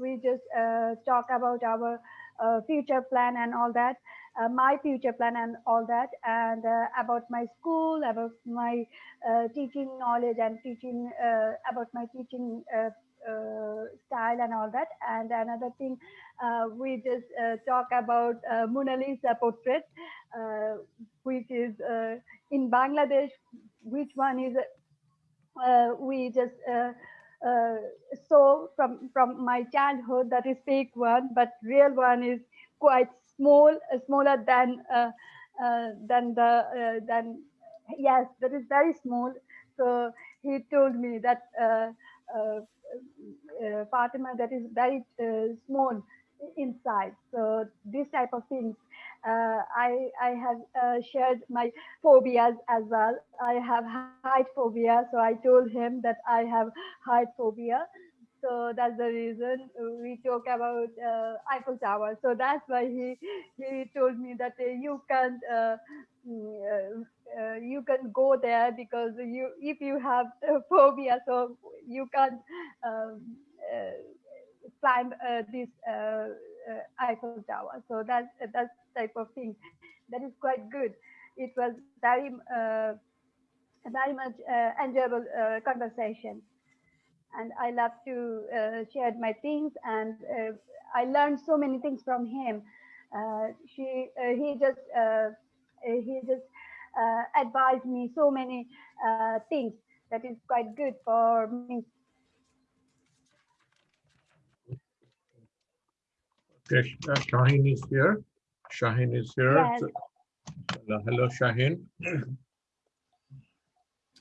we just talk about our future plan and all that uh, my future plan and all that and uh, about my school about my uh, teaching knowledge and teaching uh, about my teaching uh, uh, style and all that. And another thing we just talk about Mona Lisa portrait which is in Bangladesh which one is we just uh, saw from from my childhood that is fake one but real one is quite small, uh, smaller than uh, than the than yes, that is very small. So he told me that Fatima, that is very small inside. So this type of things, uh, I I have uh, shared my phobias as well. I have height phobia, so I told him that I have height phobia. So that's the reason we talk about uh, Eiffel Tower. So that's why he he told me that uh, you can't uh, mm, uh, you can go there because you if you have phobia, so you can't um, climb this Eiffel Tower. So that's that's type of thing. That is quite good. It was very very much enjoyable conversation and I love to uh, share my things and uh, I learned so many things from him. Uh, she, uh, he just, uh, he just uh, advised me so many things that is quite good for me. Okay, uh, Shaheen is here. Shaheen is here. Yes. Hello, Shaheen.